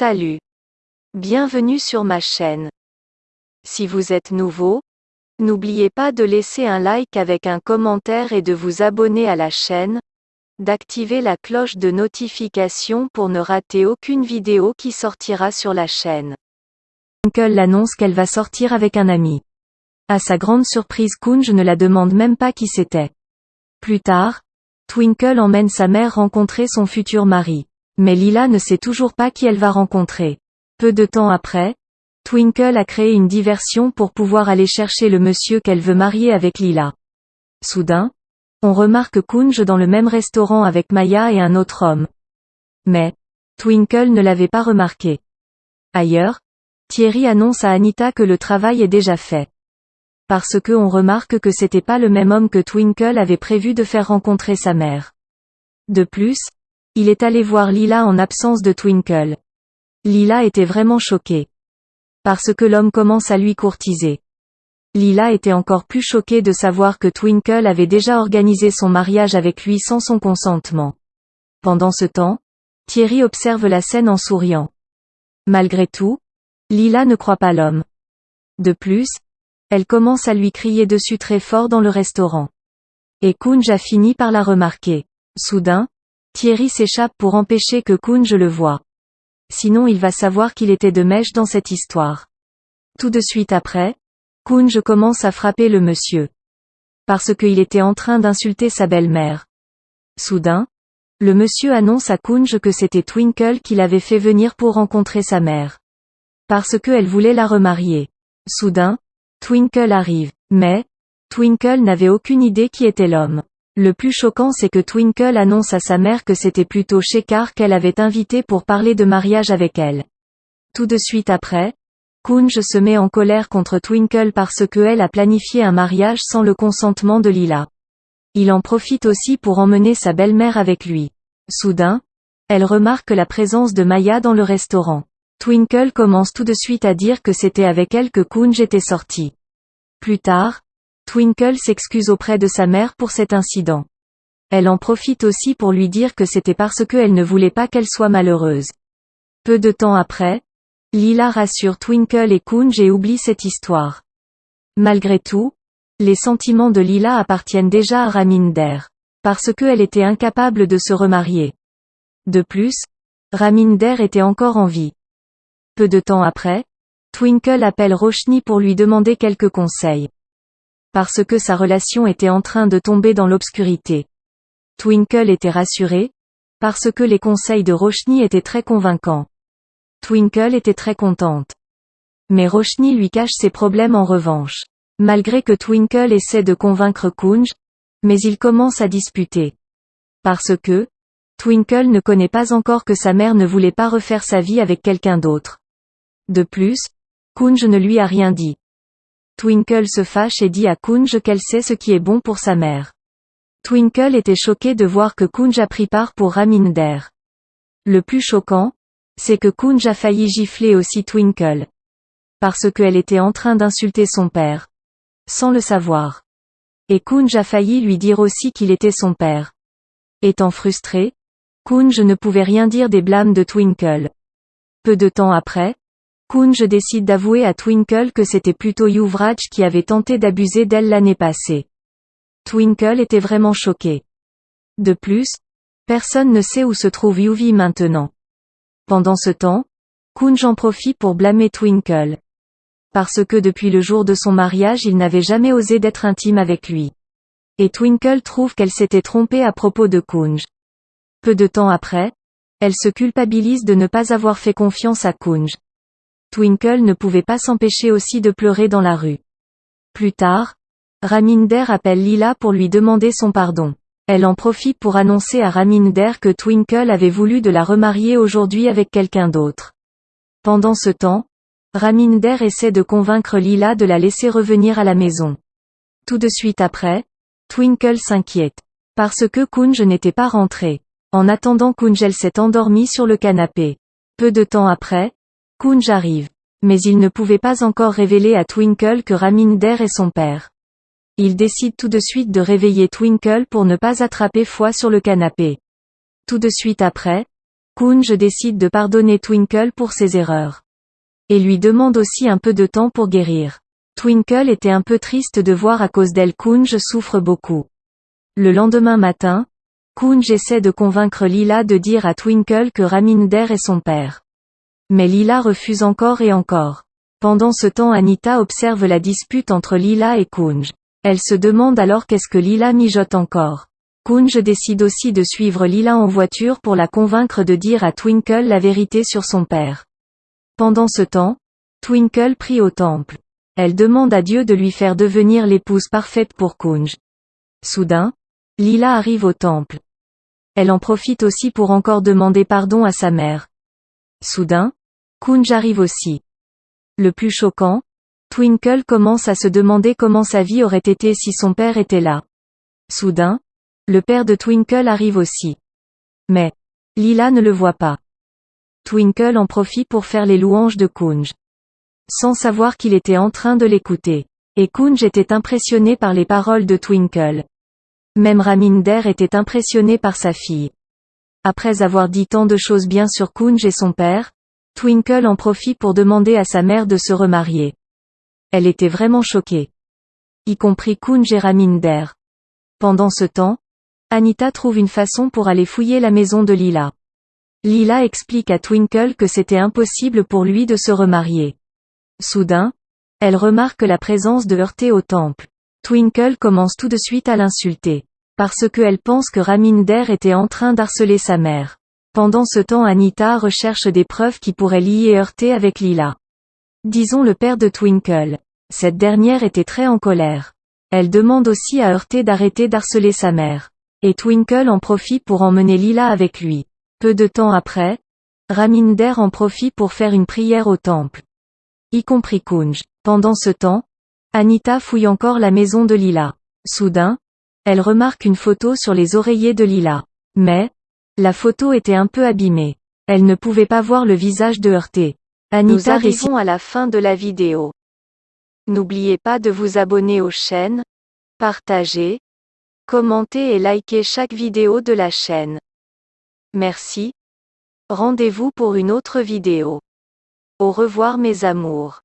Salut. Bienvenue sur ma chaîne. Si vous êtes nouveau, n'oubliez pas de laisser un like avec un commentaire et de vous abonner à la chaîne, d'activer la cloche de notification pour ne rater aucune vidéo qui sortira sur la chaîne. Twinkle annonce qu'elle va sortir avec un ami. À sa grande surprise Kunj ne la demande même pas qui c'était. Plus tard, Twinkle emmène sa mère rencontrer son futur mari. Mais Lila ne sait toujours pas qui elle va rencontrer. Peu de temps après, Twinkle a créé une diversion pour pouvoir aller chercher le monsieur qu'elle veut marier avec Lila. Soudain, on remarque Kunj dans le même restaurant avec Maya et un autre homme. Mais, Twinkle ne l'avait pas remarqué. Ailleurs, Thierry annonce à Anita que le travail est déjà fait. Parce que on remarque que c'était pas le même homme que Twinkle avait prévu de faire rencontrer sa mère. De plus, il est allé voir Lila en absence de Twinkle. Lila était vraiment choquée. Parce que l'homme commence à lui courtiser. Lila était encore plus choquée de savoir que Twinkle avait déjà organisé son mariage avec lui sans son consentement. Pendant ce temps, Thierry observe la scène en souriant. Malgré tout, Lila ne croit pas l'homme. De plus, elle commence à lui crier dessus très fort dans le restaurant. Et Kunj a fini par la remarquer. Soudain, Thierry s'échappe pour empêcher que Kunj le voie. Sinon il va savoir qu'il était de mèche dans cette histoire. Tout de suite après, Kunj commence à frapper le monsieur. Parce qu'il était en train d'insulter sa belle-mère. Soudain, le monsieur annonce à Kunj que c'était Twinkle qui l'avait fait venir pour rencontrer sa mère. Parce qu'elle voulait la remarier. Soudain, Twinkle arrive. Mais, Twinkle n'avait aucune idée qui était l'homme. Le plus choquant c'est que Twinkle annonce à sa mère que c'était plutôt Shekar qu'elle avait invité pour parler de mariage avec elle. Tout de suite après, Kunj se met en colère contre Twinkle parce que elle a planifié un mariage sans le consentement de Lila. Il en profite aussi pour emmener sa belle-mère avec lui. Soudain, elle remarque la présence de Maya dans le restaurant. Twinkle commence tout de suite à dire que c'était avec elle que Kunj était sorti. Plus tard, Twinkle s'excuse auprès de sa mère pour cet incident. Elle en profite aussi pour lui dire que c'était parce qu'elle ne voulait pas qu'elle soit malheureuse. Peu de temps après, Lila rassure Twinkle et Kunj et oublie cette histoire. Malgré tout, les sentiments de Lila appartiennent déjà à Raminder. Parce qu'elle était incapable de se remarier. De plus, Raminder était encore en vie. Peu de temps après, Twinkle appelle Roshni pour lui demander quelques conseils parce que sa relation était en train de tomber dans l'obscurité. Twinkle était rassurée, parce que les conseils de Roshni étaient très convaincants. Twinkle était très contente. Mais Roshni lui cache ses problèmes en revanche. Malgré que Twinkle essaie de convaincre Kunj, mais il commence à disputer. Parce que, Twinkle ne connaît pas encore que sa mère ne voulait pas refaire sa vie avec quelqu'un d'autre. De plus, Kunj ne lui a rien dit. Twinkle se fâche et dit à Kunj qu'elle sait ce qui est bon pour sa mère. Twinkle était choquée de voir que Kunj a pris part pour Raminder. Le plus choquant, c'est que Kunj a failli gifler aussi Twinkle. Parce qu'elle était en train d'insulter son père. Sans le savoir. Et Kunj a failli lui dire aussi qu'il était son père. Étant frustré, Kunj ne pouvait rien dire des blâmes de Twinkle. Peu de temps après, Kunj décide d'avouer à Twinkle que c'était plutôt Yuvraj qui avait tenté d'abuser d'elle l'année passée. Twinkle était vraiment choquée. De plus, personne ne sait où se trouve Yuvi maintenant. Pendant ce temps, Kunj en profite pour blâmer Twinkle. Parce que depuis le jour de son mariage il n'avait jamais osé d'être intime avec lui. Et Twinkle trouve qu'elle s'était trompée à propos de Kunj. Peu de temps après, elle se culpabilise de ne pas avoir fait confiance à Kunj. Twinkle ne pouvait pas s'empêcher aussi de pleurer dans la rue. Plus tard, Raminder appelle Lila pour lui demander son pardon. Elle en profite pour annoncer à Raminder que Twinkle avait voulu de la remarier aujourd'hui avec quelqu'un d'autre. Pendant ce temps, Raminder essaie de convaincre Lila de la laisser revenir à la maison. Tout de suite après, Twinkle s'inquiète. Parce que Kunj n'était pas rentré. En attendant Kunjel s'est endormi sur le canapé. Peu de temps après, Kunj arrive. Mais il ne pouvait pas encore révéler à Twinkle que Raminder est son père. Il décide tout de suite de réveiller Twinkle pour ne pas attraper foi sur le canapé. Tout de suite après, Kunj décide de pardonner Twinkle pour ses erreurs. Et lui demande aussi un peu de temps pour guérir. Twinkle était un peu triste de voir à cause d'elle Kunj souffre beaucoup. Le lendemain matin, Kunj essaie de convaincre Lila de dire à Twinkle que Raminder est son père. Mais Lila refuse encore et encore. Pendant ce temps Anita observe la dispute entre Lila et Kunj. Elle se demande alors qu'est-ce que Lila mijote encore. Kunj décide aussi de suivre Lila en voiture pour la convaincre de dire à Twinkle la vérité sur son père. Pendant ce temps, Twinkle prie au temple. Elle demande à Dieu de lui faire devenir l'épouse parfaite pour Kunj. Soudain, Lila arrive au temple. Elle en profite aussi pour encore demander pardon à sa mère. Soudain, Kunj arrive aussi. Le plus choquant, Twinkle commence à se demander comment sa vie aurait été si son père était là. Soudain, le père de Twinkle arrive aussi. Mais, Lila ne le voit pas. Twinkle en profite pour faire les louanges de Kunj. Sans savoir qu'il était en train de l'écouter. Et Kunj était impressionné par les paroles de Twinkle. Même Raminder était impressionné par sa fille. Après avoir dit tant de choses bien sur Kunj et son père, Twinkle en profite pour demander à sa mère de se remarier. Elle était vraiment choquée. Y compris Kunj et Raminder. Pendant ce temps, Anita trouve une façon pour aller fouiller la maison de Lila. Lila explique à Twinkle que c'était impossible pour lui de se remarier. Soudain, elle remarque la présence de Heurté au temple. Twinkle commence tout de suite à l'insulter. Parce que elle pense que Raminder était en train d'harceler sa mère. Pendant ce temps Anita recherche des preuves qui pourraient lier Heurté avec Lila. Disons le père de Twinkle. Cette dernière était très en colère. Elle demande aussi à Heurté d'arrêter d'harceler sa mère. Et Twinkle en profite pour emmener Lila avec lui. Peu de temps après, Raminder en profite pour faire une prière au temple. Y compris Kunj. Pendant ce temps, Anita fouille encore la maison de Lila. Soudain, elle remarque une photo sur les oreillers de Lila. Mais, la photo était un peu abîmée. Elle ne pouvait pas voir le visage de heurté. Anita Nous arrivons à la fin de la vidéo. N'oubliez pas de vous abonner aux chaînes, partager, commenter et liker chaque vidéo de la chaîne. Merci. Rendez-vous pour une autre vidéo. Au revoir mes amours.